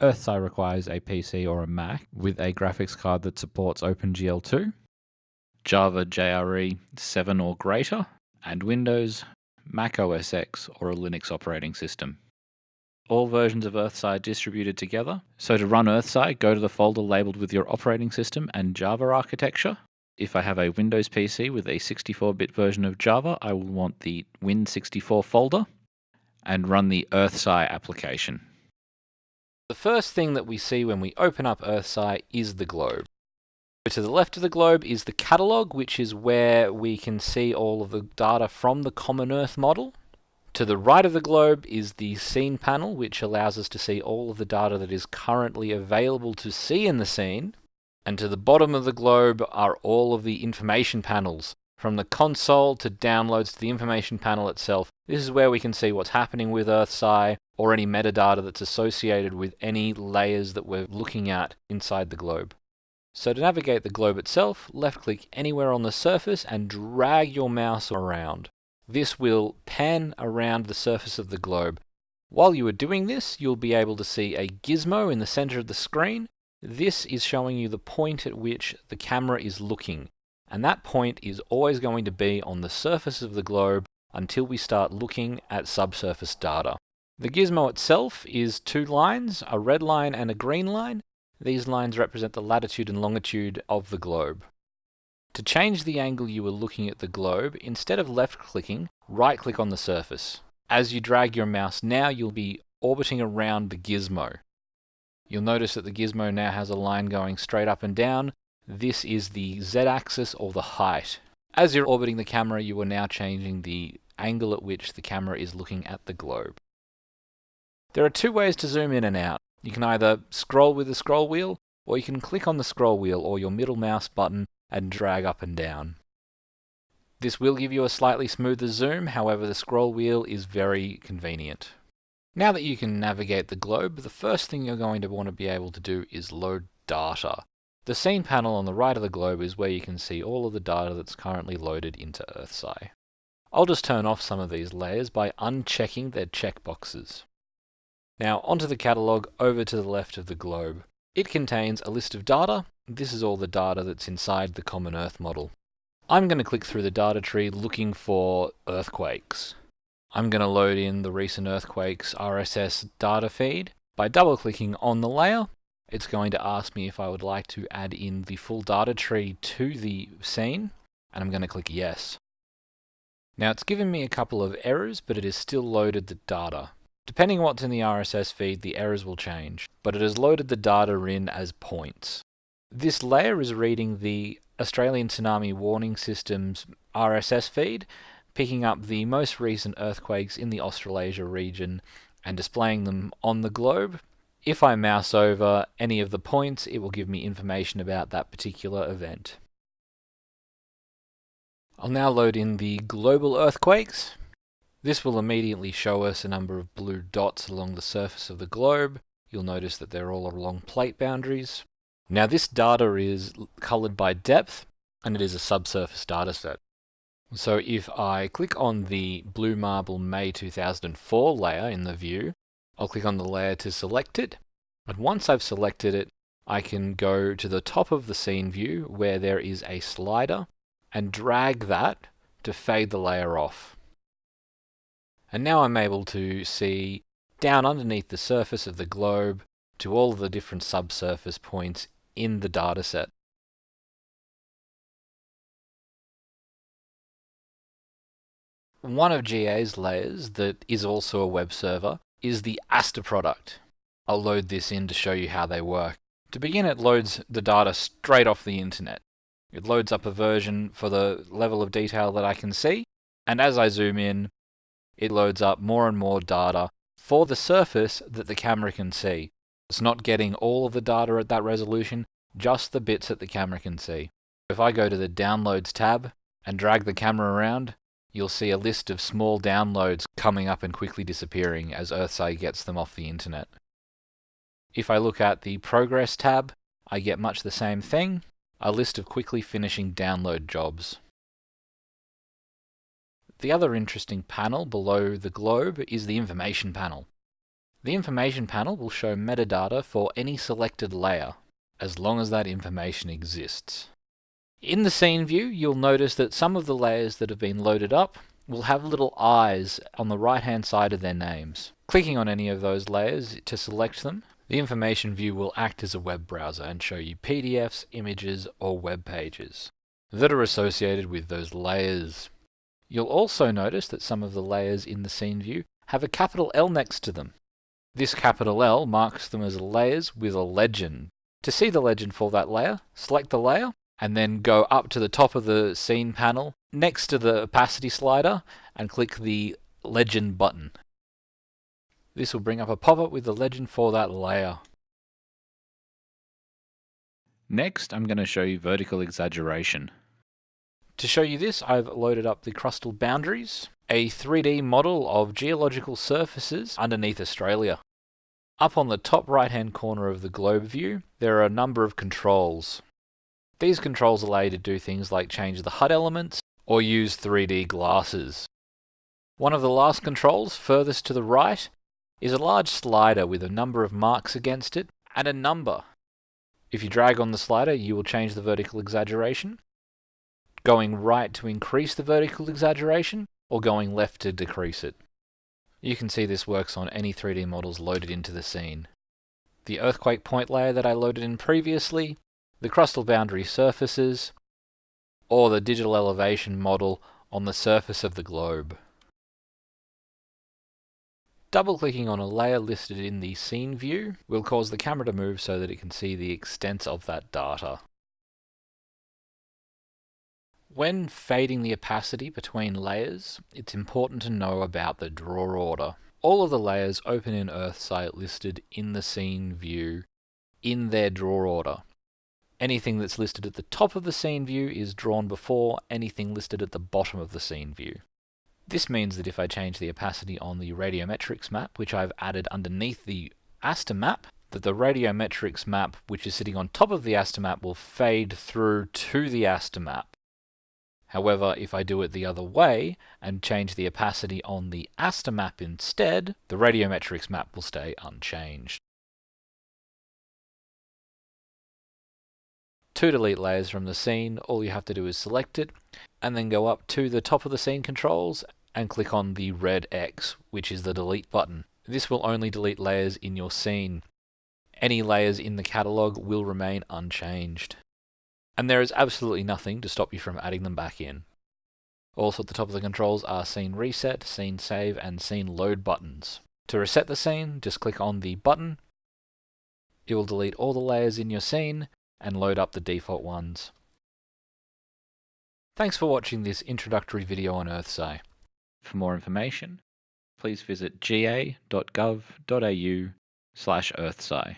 EarthSci requires a PC or a Mac with a graphics card that supports OpenGL2, Java JRE 7 or greater, and Windows, Mac OS X, or a Linux operating system. All versions of EarthSci distributed together. So to run EarthSci, go to the folder labeled with your operating system and Java architecture. If I have a Windows PC with a 64-bit version of Java, I will want the Win64 folder and run the EarthSci application. The first thing that we see when we open up EarthSci is the globe. To the left of the globe is the catalog, which is where we can see all of the data from the Common Earth model. To the right of the globe is the scene panel, which allows us to see all of the data that is currently available to see in the scene. And to the bottom of the globe are all of the information panels, from the console to downloads to the information panel itself. This is where we can see what's happening with EarthSci or any metadata that's associated with any layers that we're looking at inside the globe. So to navigate the globe itself, left click anywhere on the surface and drag your mouse around. This will pan around the surface of the globe. While you are doing this, you'll be able to see a gizmo in the center of the screen. This is showing you the point at which the camera is looking. And that point is always going to be on the surface of the globe until we start looking at subsurface data. The gizmo itself is two lines, a red line and a green line. These lines represent the latitude and longitude of the globe. To change the angle you were looking at the globe, instead of left clicking, right click on the surface. As you drag your mouse now, you'll be orbiting around the gizmo. You'll notice that the gizmo now has a line going straight up and down. This is the z-axis or the height. As you're orbiting the camera, you are now changing the angle at which the camera is looking at the globe. There are two ways to zoom in and out. You can either scroll with the scroll wheel, or you can click on the scroll wheel or your middle mouse button and drag up and down. This will give you a slightly smoother zoom, however the scroll wheel is very convenient. Now that you can navigate the globe, the first thing you're going to want to be able to do is load data. The scene panel on the right of the globe is where you can see all of the data that's currently loaded into EarthSci. I'll just turn off some of these layers by unchecking their checkboxes. Now onto the catalogue over to the left of the globe. It contains a list of data. This is all the data that's inside the Common Earth model. I'm going to click through the data tree looking for earthquakes. I'm going to load in the recent earthquakes RSS data feed. By double clicking on the layer, it's going to ask me if I would like to add in the full data tree to the scene, and I'm going to click yes. Now it's given me a couple of errors, but it has still loaded the data. Depending on what's in the RSS feed, the errors will change, but it has loaded the data in as points. This layer is reading the Australian Tsunami Warning System's RSS feed, picking up the most recent earthquakes in the Australasia region and displaying them on the globe. If I mouse over any of the points, it will give me information about that particular event. I'll now load in the global earthquakes. This will immediately show us a number of blue dots along the surface of the globe. You'll notice that they're all along plate boundaries. Now this data is colored by depth and it is a subsurface dataset. So if I click on the Blue Marble May 2004 layer in the view, I'll click on the layer to select it. And once I've selected it, I can go to the top of the scene view where there is a slider and drag that to fade the layer off. And now I'm able to see down underneath the surface of the globe to all the different subsurface points in the dataset. One of GA's layers that is also a web server is the Aster product. I'll load this in to show you how they work. To begin, it loads the data straight off the internet. It loads up a version for the level of detail that I can see, and as I zoom in, it loads up more and more data for the surface that the camera can see. It's not getting all of the data at that resolution, just the bits that the camera can see. If I go to the Downloads tab and drag the camera around, you'll see a list of small downloads coming up and quickly disappearing as EarthSci gets them off the internet. If I look at the Progress tab, I get much the same thing, a list of quickly finishing download jobs. The other interesting panel below the globe is the information panel. The information panel will show metadata for any selected layer, as long as that information exists. In the scene view, you'll notice that some of the layers that have been loaded up will have little eyes on the right hand side of their names. Clicking on any of those layers to select them, the information view will act as a web browser and show you PDFs, images, or web pages that are associated with those layers. You'll also notice that some of the layers in the scene view have a capital L next to them. This capital L marks them as layers with a legend. To see the legend for that layer, select the layer and then go up to the top of the scene panel next to the opacity slider and click the legend button. This will bring up a pop-up with the legend for that layer. Next, I'm going to show you vertical exaggeration. To show you this, I've loaded up the crustal boundaries, a 3D model of geological surfaces underneath Australia. Up on the top right hand corner of the globe view, there are a number of controls. These controls allow you to do things like change the HUD elements or use 3D glasses. One of the last controls, furthest to the right, is a large slider with a number of marks against it and a number. If you drag on the slider, you will change the vertical exaggeration, going right to increase the vertical exaggeration, or going left to decrease it. You can see this works on any 3D models loaded into the scene. The earthquake point layer that I loaded in previously the crustal boundary surfaces, or the digital elevation model on the surface of the globe. Double-clicking on a layer listed in the scene view will cause the camera to move so that it can see the extent of that data. When fading the opacity between layers, it's important to know about the draw order. All of the layers open in EarthSci listed in the scene view in their draw order. Anything that's listed at the top of the scene view is drawn before anything listed at the bottom of the scene view. This means that if I change the opacity on the radiometrics map, which I've added underneath the ASTER map, that the radiometrics map, which is sitting on top of the ASTER map, will fade through to the ASTER map. However, if I do it the other way and change the opacity on the ASTER map instead, the radiometrics map will stay unchanged. To delete layers from the scene, all you have to do is select it and then go up to the top of the scene controls and click on the red X, which is the delete button. This will only delete layers in your scene. Any layers in the catalog will remain unchanged. And there is absolutely nothing to stop you from adding them back in. Also at the top of the controls are Scene Reset, Scene Save, and Scene Load buttons. To reset the scene, just click on the button. It will delete all the layers in your scene, and load up the default ones. Thanks for watching this introductory video on EarthSci. For more information, please visit ga.gov.au slash earthsci.